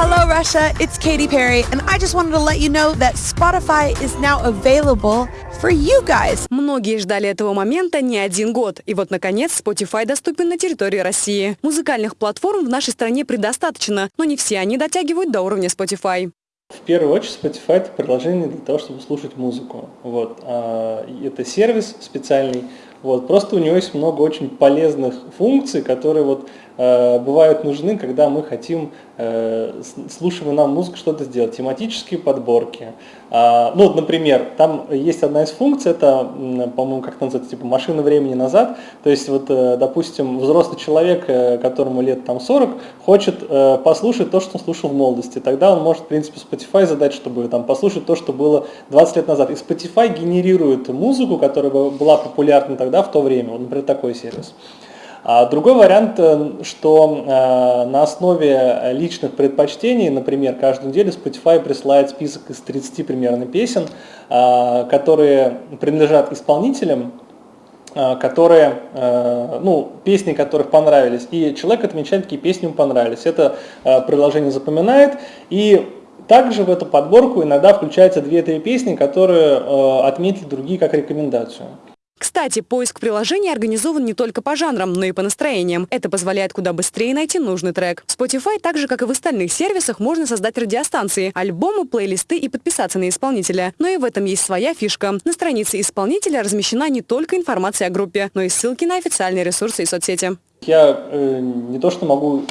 Hello, Russia. It's Katy Perry, and I just wanted to let you know that Spotify is now available for you guys. Многие ждали этого момента не один год. И вот, наконец, Spotify доступен на территории России. Музыкальных платформ в нашей стране предостаточно, но не все они дотягивают до уровня Spotify. В первую очередь Spotify это приложение для того, чтобы слушать музыку. Вот. А, это сервис специальный. Вот. Просто у него есть много очень полезных функций, которые вот Э, бывают нужны, когда мы хотим, э, слушаем нам музыку, что-то сделать. Тематические подборки. А, ну, вот, например, там есть одна из функций, это, по-моему, как называется, типа машина времени назад. То есть, вот, э, допустим, взрослый человек, которому лет там 40, хочет послушать то, что он слушал в молодости. Тогда он может, в принципе, Spotify задать, чтобы там послушать то, что было 20 лет назад. И Spotify генерирует музыку, которая была популярна тогда, в то время. Вот, например, такой сервис. А другой вариант, э, что э, на основе личных предпочтений, например, каждую неделю Spotify присылает список из 30 примерно песен, э, которые принадлежат исполнителям, которые, ну, песни которых понравились, и человек отмечает, какие песни ему понравились. Это приложение запоминает, и также в эту подборку иногда включаются 2-3 песни, которые отметили другие как рекомендацию. Кстати, поиск приложений организован не только по жанрам, но и по настроениям. Это позволяет куда быстрее найти нужный трек. В Spotify, так же как и в остальных сервисах, можно создать радиостанции, альбомы, плейлисты и подписаться на исполнителя. Но и в этом есть своя фишка. На странице исполнителя размещена не только информация о группе, но и ссылки на официальные ресурсы и соцсети. Я э, не то что могу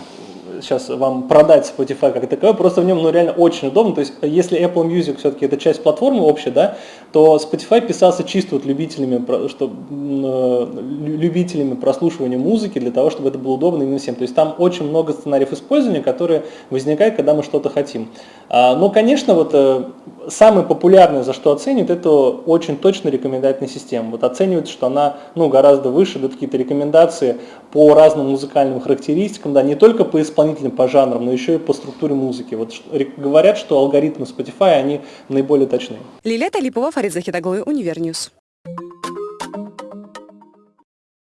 сейчас вам продать Spotify как таковой, просто в нем ну, реально очень удобно. То есть если Apple Music все-таки это часть платформы общая, да, то Spotify писался чисто вот любителями, что, э, любителями прослушивания музыки для того, чтобы это было удобно именно всем. То есть там очень много сценариев использования, которые возникают, когда мы что-то хотим. А, но, конечно, вот э, самое популярное, за что оценивают, это очень точно рекомендательная система. Вот оценивается, что она ну, гораздо выше, дают какие-то рекомендации по разным музыкальным характеристикам, да, не только по исполнителям, по жанрам, но еще и по структуре музыки. Вот говорят, что алгоритмы Spotify, они наиболее точны. Лилия Талипова, Фарид Захидаглы, Univer News.